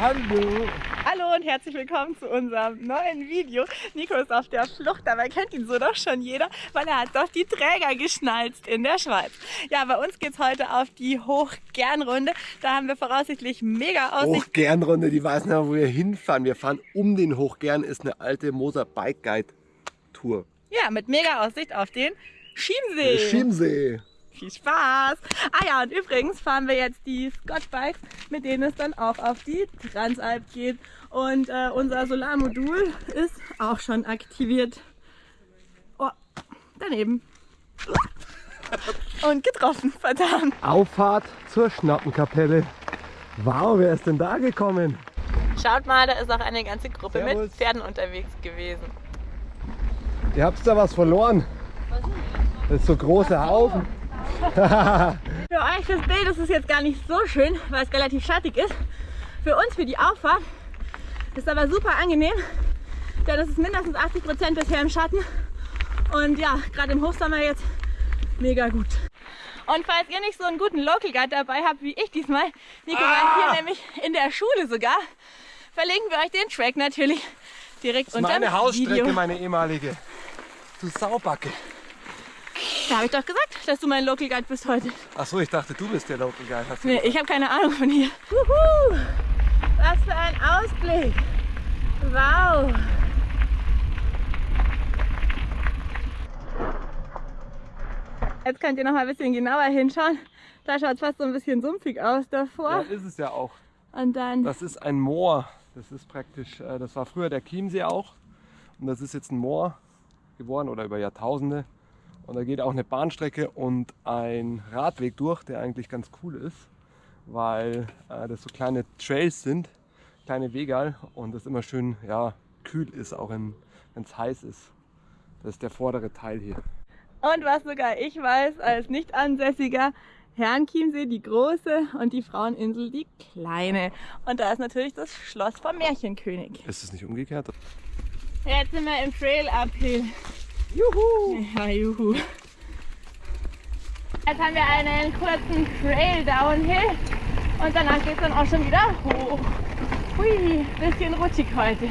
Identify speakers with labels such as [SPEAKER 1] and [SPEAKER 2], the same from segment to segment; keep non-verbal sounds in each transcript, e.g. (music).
[SPEAKER 1] Hallo.
[SPEAKER 2] Hallo und herzlich willkommen zu unserem neuen Video. Nico ist auf der Flucht, dabei kennt ihn so doch schon jeder, weil er hat doch die Träger geschnalzt in der Schweiz. Ja, bei uns geht's heute auf die Hochgernrunde. Da haben wir voraussichtlich mega Aussicht.
[SPEAKER 1] Hochgernrunde, die weiß nicht, wo wir hinfahren. Wir fahren um den Hochgern, ist eine alte Moser Bike Guide Tour.
[SPEAKER 2] Ja, mit mega Aussicht auf den Schiemsee.
[SPEAKER 1] Chiemsee.
[SPEAKER 2] Viel Spaß! Ah ja, und übrigens fahren wir jetzt die Scott Bikes, mit denen es dann auch auf die Transalp geht. Und äh, unser Solarmodul ist auch schon aktiviert. Oh, daneben. Und getroffen, verdammt.
[SPEAKER 1] Auffahrt zur Schnappenkapelle. Wow, wer ist denn da gekommen?
[SPEAKER 2] Schaut mal, da ist auch eine ganze Gruppe
[SPEAKER 1] Servus.
[SPEAKER 2] mit Pferden unterwegs gewesen.
[SPEAKER 1] Ihr habt da was verloren. Das ist so große Haufen.
[SPEAKER 2] Für euch das Bild ist es jetzt gar nicht so schön, weil es relativ schattig ist. Für uns, für die Auffahrt, ist aber super angenehm, denn es ist mindestens 80 Prozent bisher im Schatten. Und ja, gerade im Hochsommer jetzt mega gut. Und falls ihr nicht so einen guten Local Guide dabei habt wie ich diesmal, Nico war hier nämlich in der Schule sogar, verlinken wir euch den Track natürlich direkt
[SPEAKER 1] Das ist
[SPEAKER 2] unter
[SPEAKER 1] meine
[SPEAKER 2] dem
[SPEAKER 1] Hausstrecke,
[SPEAKER 2] Video.
[SPEAKER 1] meine ehemalige. Du Saubacke.
[SPEAKER 2] Da habe ich doch gesagt, dass du mein Local Guide bist heute.
[SPEAKER 1] Achso, ich dachte, du bist der Local Guide. Hast du
[SPEAKER 2] Nee, ich habe keine Ahnung von hier. Wuhu! Was für ein Ausblick! Wow! Jetzt könnt ihr noch mal ein bisschen genauer hinschauen. Da schaut es fast so ein bisschen sumpfig aus
[SPEAKER 1] ja,
[SPEAKER 2] davor.
[SPEAKER 1] ist es ja auch.
[SPEAKER 2] Und dann,
[SPEAKER 1] Das ist ein Moor. Das ist praktisch, äh, das war früher der Chiemsee auch. Und das ist jetzt ein Moor geworden oder über Jahrtausende. Und da geht auch eine Bahnstrecke und ein Radweg durch, der eigentlich ganz cool ist, weil äh, das so kleine Trails sind, kleine Wegal und das immer schön ja, kühl ist, auch wenn es heiß ist. Das ist der vordere Teil hier.
[SPEAKER 2] und was sogar ich weiß, als Nicht-Ansässiger, Herrenchiemsee die große und die Fraueninsel die kleine. Und da ist natürlich das Schloss vom Märchenkönig.
[SPEAKER 1] Ist es nicht umgekehrt?
[SPEAKER 2] Jetzt sind wir im Trail Uphill. Juhu! Ja, juhu. Jetzt haben wir einen kurzen Trail Downhill und danach geht es dann auch schon wieder hoch. Hui, bisschen rutschig heute.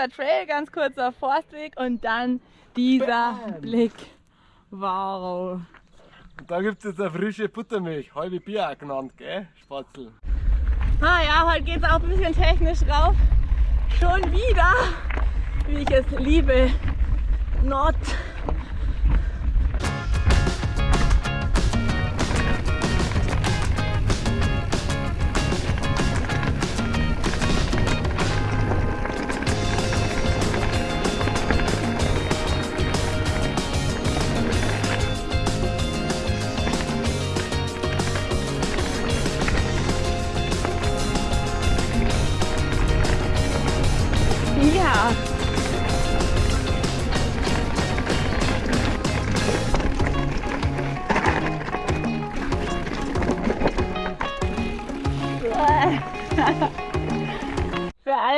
[SPEAKER 2] Kurzer Trail, ganz kurzer Forstweg und dann dieser
[SPEAKER 1] Bam.
[SPEAKER 2] Blick. Wow.
[SPEAKER 1] Da gibt es jetzt eine frische Buttermilch, halbe Bier auch genannt, gell? Spatzel.
[SPEAKER 2] Ah ja, heute geht es auch ein bisschen technisch rauf. Schon wieder, wie ich es liebe. Not.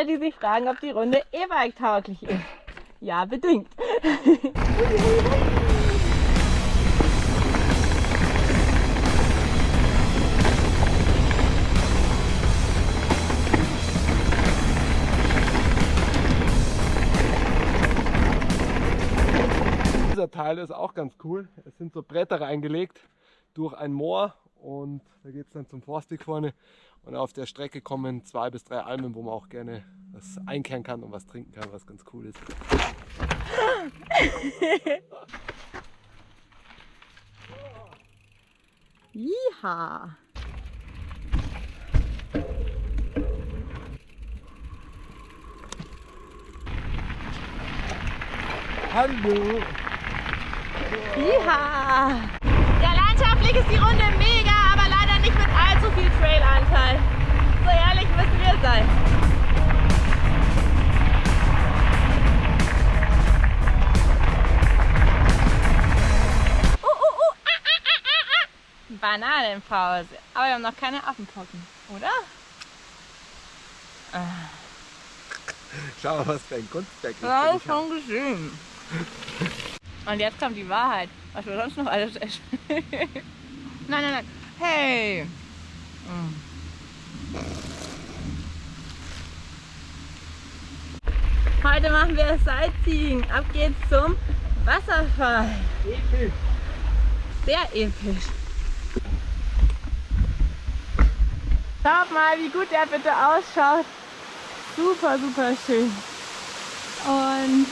[SPEAKER 2] Alle, die sich fragen, ob die Runde E-Bike tauglich ist. Ja, bedingt.
[SPEAKER 1] Dieser Teil ist auch ganz cool. Es sind so Bretter reingelegt durch ein Moor und da geht es dann zum Forstweg vorne. Und auf der Strecke kommen zwei bis drei Almen, wo man auch gerne was einkehren kann und was trinken kann, was ganz cool ist. (laughs)
[SPEAKER 2] Jiha.
[SPEAKER 1] Hallo!
[SPEAKER 2] Jiha. Ja, landschaftlich ist die Runde mega, viel Trailanteil. So ehrlich müssen wir sein. Uh, uh, uh, ah, ah, ah, Bananenpause. Aber wir haben noch keine Affenpocken, oder?
[SPEAKER 1] Schau mal, was für ein Kunstwerk
[SPEAKER 2] ist.
[SPEAKER 1] Das ist
[SPEAKER 2] schon geschehen. Und jetzt kommt die Wahrheit, was wir sonst noch alles essen. nein, nein, nein. Hey! Heute machen wir Sightseeing. Ab geht's zum Wasserfall.
[SPEAKER 1] Episch.
[SPEAKER 2] Sehr episch. Schaut mal, wie gut der bitte ausschaut. Super, super schön. Und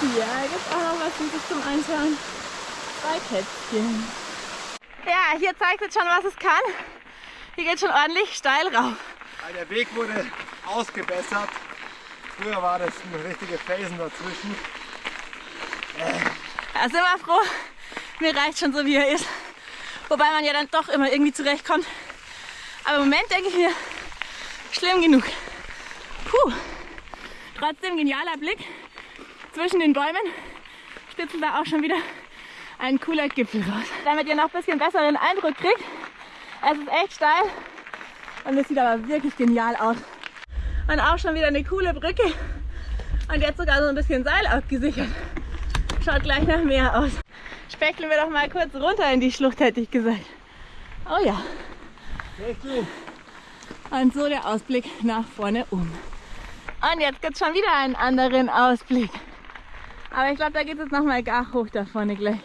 [SPEAKER 2] hier gibt es auch noch was Süßes zum Anschauen. Zwei Kätzchen. Ja, hier zeigt es schon, was es kann. Hier geht schon ordentlich steil rauf.
[SPEAKER 1] Der Weg wurde ausgebessert. Früher war das ein richtige Felsen dazwischen.
[SPEAKER 2] Da sind wir froh. Mir reicht schon so, wie er ist. Wobei man ja dann doch immer irgendwie zurechtkommt. Aber im Moment denke ich mir, schlimm genug. Puh. Trotzdem genialer Blick zwischen den Bäumen. Spitzen da auch schon wieder ein cooler Gipfel raus. Damit ihr noch ein bisschen besseren Eindruck kriegt. Es ist echt steil und es sieht aber wirklich genial aus. Und auch schon wieder eine coole Brücke. Und jetzt sogar so ein bisschen Seil abgesichert. Schaut gleich nach Meer aus. Speckeln wir doch mal kurz runter in die Schlucht, hätte ich gesagt. Oh ja. Und so der Ausblick nach vorne um. Und jetzt gibt es schon wieder einen anderen Ausblick. Aber ich glaube, da geht es noch mal gar hoch da vorne gleich.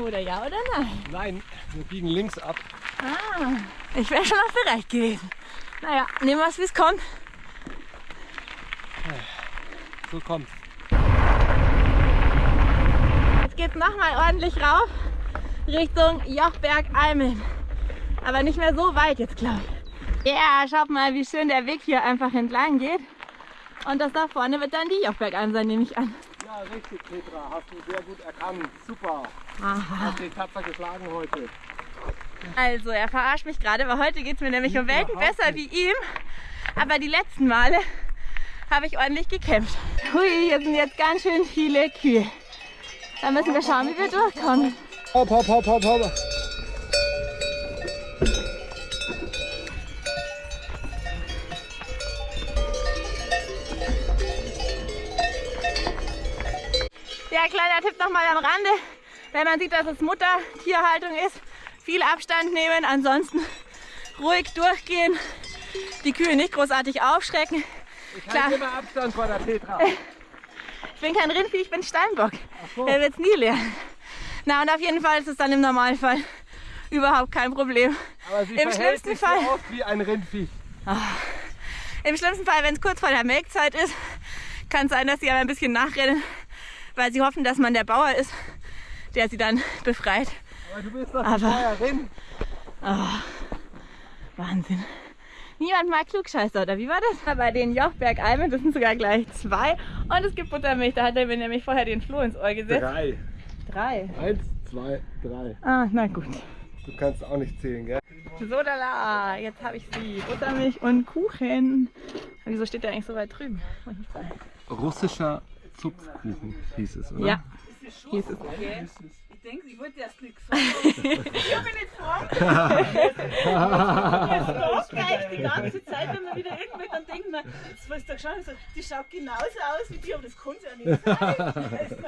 [SPEAKER 2] Oder ja oder nein?
[SPEAKER 1] Nein, wir biegen links ab.
[SPEAKER 2] Ah, ich wäre schon noch bereit gewesen. Naja, nehmen wir es, wie es kommt.
[SPEAKER 1] So kommt.
[SPEAKER 2] Jetzt geht es nochmal ordentlich rauf Richtung Jochberg-Almen. Aber nicht mehr so weit jetzt, glaube ich. Ja, schaut mal, wie schön der Weg hier einfach entlang geht. Und das da vorne wird dann die Jochbergalm sein, nehme ich an.
[SPEAKER 1] Ja, richtig, Petra. Hast du sehr gut erkannt. Super.
[SPEAKER 2] Aha.
[SPEAKER 1] Hast dich tapfer geschlagen heute.
[SPEAKER 2] Also, er verarscht mich gerade, weil heute geht es mir nämlich um Welten besser wie ihm. Aber die letzten Male habe ich ordentlich gekämpft. Hui, hier sind jetzt ganz schön viele Kühe. Da müssen wir schauen, wie wir durchkommen.
[SPEAKER 1] Hopp, hopp, hopp, hopp, hopp.
[SPEAKER 2] Ja, kleiner Tipp nochmal am Rande. Wenn man sieht, dass es Muttertierhaltung ist, viel Abstand nehmen, ansonsten ruhig durchgehen, die Kühe nicht großartig aufschrecken.
[SPEAKER 1] Ich halte immer Abstand vor der Petra. (laughs)
[SPEAKER 2] Ich bin kein Rindvieh, ich bin Steinbock.
[SPEAKER 1] so.
[SPEAKER 2] Der wird es nie lernen. Na und auf jeden Fall ist es dann im Normalfall überhaupt kein Problem.
[SPEAKER 1] Aber sie
[SPEAKER 2] Im schlimmsten
[SPEAKER 1] sich
[SPEAKER 2] Fall-
[SPEAKER 1] so oft wie ein Rindvieh.
[SPEAKER 2] Im schlimmsten Fall, wenn es kurz vor der Melkzeit ist, kann es sein, dass sie aber ein bisschen nachrennen, weil sie hoffen, dass man der Bauer ist, der sie dann befreit.
[SPEAKER 1] Aber du bist doch
[SPEAKER 2] Aber-
[SPEAKER 1] die Bäuerin.
[SPEAKER 2] Wahnsinn. Niemand mag Klugscheißer, oder wie war das? Bei den Jochberg-Almen, das sind sogar gleich zwei. Und es gibt Buttermilch, da hat er mir nämlich vorher den Floh ins Ohr gesetzt.
[SPEAKER 1] Drei.
[SPEAKER 2] Drei.
[SPEAKER 1] Eins, zwei, drei.
[SPEAKER 2] Ah, na gut.
[SPEAKER 1] Du kannst auch nicht zählen, gell?
[SPEAKER 2] So, da, la. Jetzt habe ich sie. Buttermilch und Kuchen. Wieso steht der eigentlich so weit drüben?
[SPEAKER 1] Russischer Zupfkuchen hieß es, oder?
[SPEAKER 2] Ja, hieß es.
[SPEAKER 3] Ich denke, ich wollte erst nichts sagen. (laughs) ich bin nicht
[SPEAKER 2] Doch,
[SPEAKER 3] gleich die ganze Zeit, wenn man wieder irgendwo dann denkt man, jetzt willst du so, die schaut genauso aus wie die, aber das kann sie ja nicht sein. (laughs)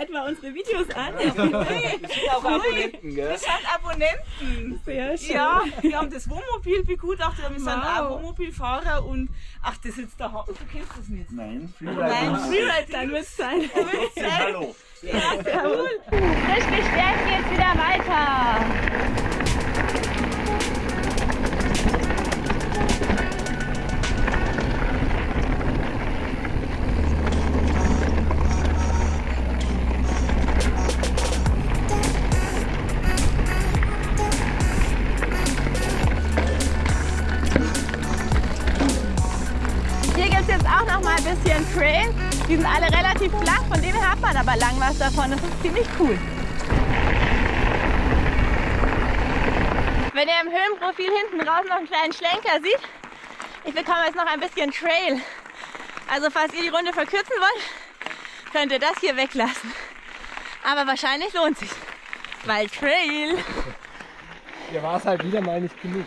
[SPEAKER 2] etwa unsere Videos an? (laughs)
[SPEAKER 3] auch Abonnenten, gell? Wir sind Abonnenten.
[SPEAKER 2] Sehr schön.
[SPEAKER 3] Ja, wir haben das Wohnmobil begutachtet, wir sind
[SPEAKER 2] Wow.
[SPEAKER 3] auch Wohnmobilfahrer und ach, das ist jetzt der Ha- Du kennst das nicht.
[SPEAKER 4] Nein,
[SPEAKER 3] Nein, Freeride,
[SPEAKER 2] Dann wird es (laughs) sein.
[SPEAKER 4] Hallo.
[SPEAKER 3] Ja, sehr cool.
[SPEAKER 2] Frisch gestärkt geht's wieder weiter. Raus noch einen kleinen Schlenker seht, ich bekomme jetzt noch ein bisschen Trail. Also falls ihr die Runde verkürzen wollt, könnt ihr das hier weglassen. Aber wahrscheinlich lohnt sich. Weil Trail.
[SPEAKER 1] Hier war es halt wieder mal nicht genug.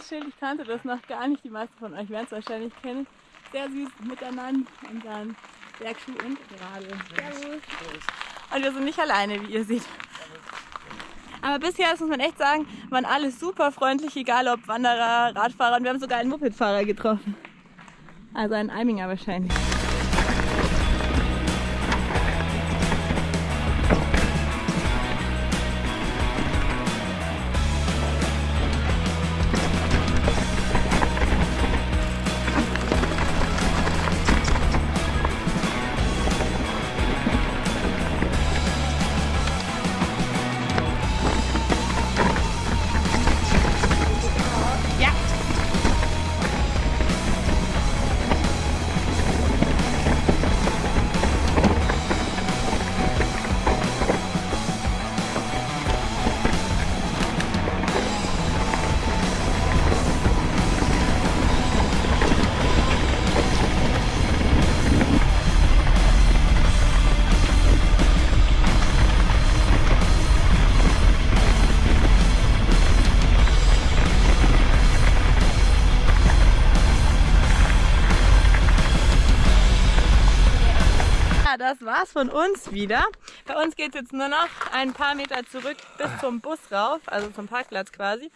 [SPEAKER 2] auch ein nettes Schild. Ich kannte das noch gar nicht. Die meisten von euch werden es wahrscheinlich kennen. Sehr süß miteinander und dann Bergschuh und Radl. Servus. Und wir sind nicht alleine, wie ihr seht. Aber bisher, das muss man echt sagen, waren alle super freundlich, egal ob Wanderer, Radfahrer und wir haben sogar einen Mopedfahrer getroffen. Also einen Eiminger wahrscheinlich. War's von uns wieder. Bei uns geht es jetzt nur noch ein paar Meter zurück bis zum Bus rauf, also zum Parkplatz quasi.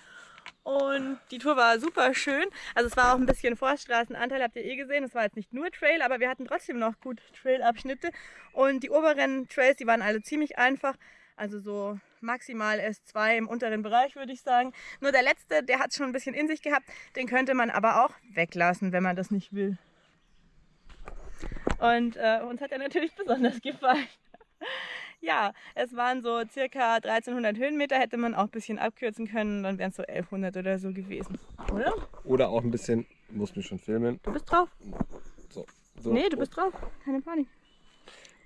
[SPEAKER 2] Und die Tour war super schön. Also es war auch ein bisschen Forststraßenanteil, habt ihr eh gesehen. Es war jetzt nicht nur Trail, aber wir hatten trotzdem noch gut Trail-Abschnitte. Und die oberen Trails, die waren alle ziemlich einfach. Also so maximal S2 im unteren Bereich, würde ich sagen. Nur der letzte, der hat schon ein bisschen in sich gehabt. Den könnte man aber auch weglassen, wenn man das nicht will. Und äh, uns hat er natürlich (laughs) besonders gefallen. (laughs) ja, es waren so circa 1300 Höhenmeter, hätte man auch ein bisschen abkürzen können, dann wären es so 1100 oder so gewesen. Oder?
[SPEAKER 1] Oder auch ein bisschen, muss mich schon filmen.
[SPEAKER 2] Du bist drauf?
[SPEAKER 1] So, so.
[SPEAKER 2] Nee, du bist drauf. Keine Panik.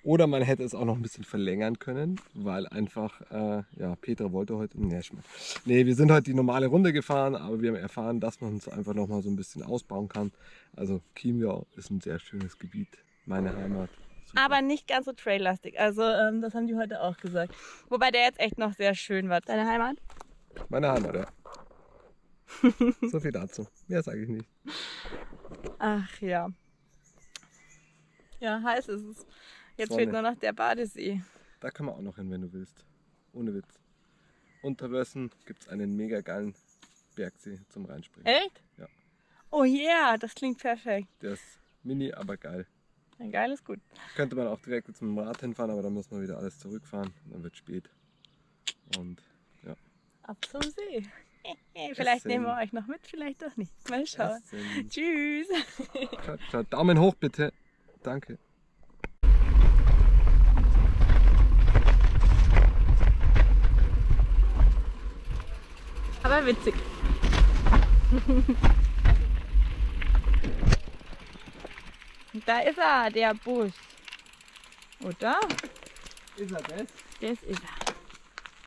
[SPEAKER 1] Oder man hätte es auch noch ein bisschen verlängern können, weil einfach, äh, ja, Petra wollte heute, nee, nee, wir sind heute die normale Runde gefahren, aber wir haben erfahren, dass man es einfach noch mal so ein bisschen ausbauen kann. Also Chiemgau ist ein sehr schönes Gebiet, meine Heimat. Super.
[SPEAKER 2] Aber nicht ganz so traillastig. Also ähm, das haben die heute auch gesagt. Wobei der jetzt echt noch sehr schön war. Deine Heimat?
[SPEAKER 1] Meine Heimat, ja. (laughs) so viel dazu. Mehr sage ich nicht.
[SPEAKER 2] Ach ja. Ja, heiß ist es. Jetzt
[SPEAKER 1] Sonne.
[SPEAKER 2] fehlt nur noch der Badesee.
[SPEAKER 1] Da kann man auch noch hin, wenn du willst. Ohne Witz. Unter Wössen gibt es einen mega geilen Bergsee zum Reinspringen.
[SPEAKER 2] Echt?
[SPEAKER 1] Ja.
[SPEAKER 2] Oh yeah, das klingt perfekt.
[SPEAKER 1] Der ist mini, aber geil.
[SPEAKER 2] Ein geiles gut.
[SPEAKER 1] Könnte man auch direkt dem Rad hinfahren, aber dann muss man wieder alles zurückfahren. Und dann wird spät. Und ja.
[SPEAKER 2] Ab zum See. (laughs) Vielleicht
[SPEAKER 1] Essen.
[SPEAKER 2] nehmen wir euch noch mit, vielleicht doch nicht. Mal schauen.
[SPEAKER 1] Essen.
[SPEAKER 2] Tschüss. (laughs)
[SPEAKER 1] Ciao, ciao. Daumen hoch bitte. Danke.
[SPEAKER 2] Aber witzig. (laughs) da ist er, der Bus. Oder?
[SPEAKER 1] Ist er das?
[SPEAKER 2] Das ist er.